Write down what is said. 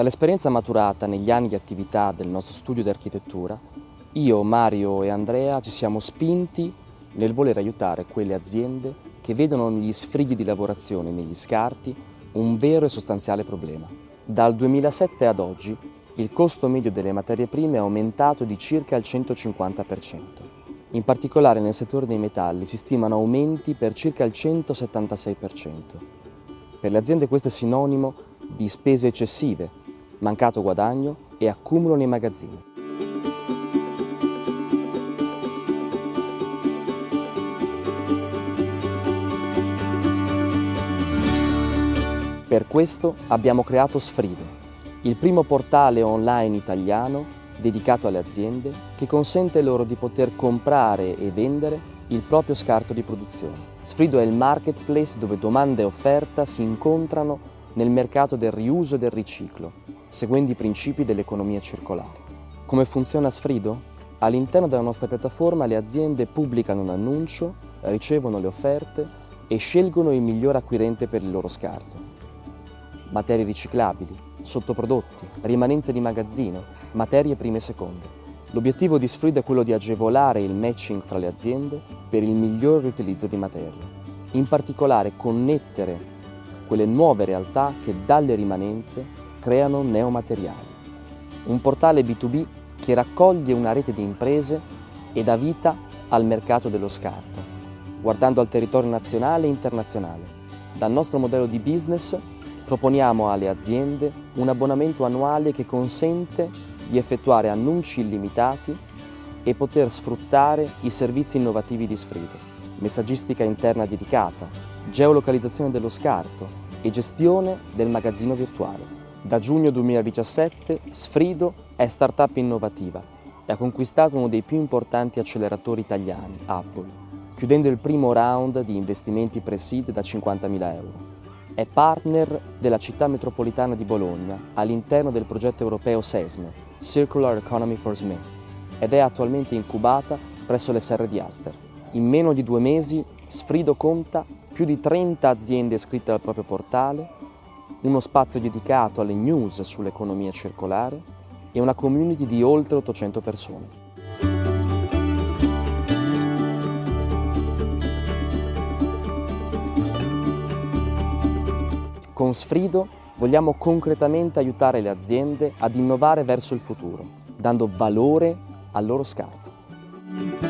Dall'esperienza maturata negli anni di attività del nostro studio di architettura, io, Mario e Andrea ci siamo spinti nel voler aiutare quelle aziende che vedono negli sfrighi di lavorazione negli scarti un vero e sostanziale problema. Dal 2007 ad oggi il costo medio delle materie prime è aumentato di circa il 150%. In particolare nel settore dei metalli si stimano aumenti per circa il 176%. Per le aziende questo è sinonimo di spese eccessive, mancato guadagno e accumulo nei magazzini. Per questo abbiamo creato Sfrido, il primo portale online italiano dedicato alle aziende che consente loro di poter comprare e vendere il proprio scarto di produzione. Sfrido è il marketplace dove domanda e offerta si incontrano nel mercato del riuso e del riciclo, seguendo i principi dell'economia circolare. Come funziona Sfrido? All'interno della nostra piattaforma le aziende pubblicano un annuncio, ricevono le offerte e scelgono il miglior acquirente per il loro scarto materie riciclabili, sottoprodotti, rimanenze di magazzino, materie prime e seconde. L'obiettivo di Sfrid è quello di agevolare il matching fra le aziende per il miglior riutilizzo di materie. In particolare connettere quelle nuove realtà che dalle rimanenze creano neomateriali. Un portale B2B che raccoglie una rete di imprese e dà vita al mercato dello scarto, guardando al territorio nazionale e internazionale. Dal nostro modello di business Proponiamo alle aziende un abbonamento annuale che consente di effettuare annunci illimitati e poter sfruttare i servizi innovativi di Sfrido, messaggistica interna dedicata, geolocalizzazione dello scarto e gestione del magazzino virtuale. Da giugno 2017 Sfrido è startup innovativa e ha conquistato uno dei più importanti acceleratori italiani, Apple, chiudendo il primo round di investimenti pre-seed da 50.000 euro. È partner della città metropolitana di Bologna all'interno del progetto europeo SESME, Circular Economy for SME, ed è attualmente incubata presso l'SR di Aster. In meno di due mesi Sfrido conta più di 30 aziende iscritte al proprio portale, uno spazio dedicato alle news sull'economia circolare e una community di oltre 800 persone. Con Sfrido vogliamo concretamente aiutare le aziende ad innovare verso il futuro, dando valore al loro scarto.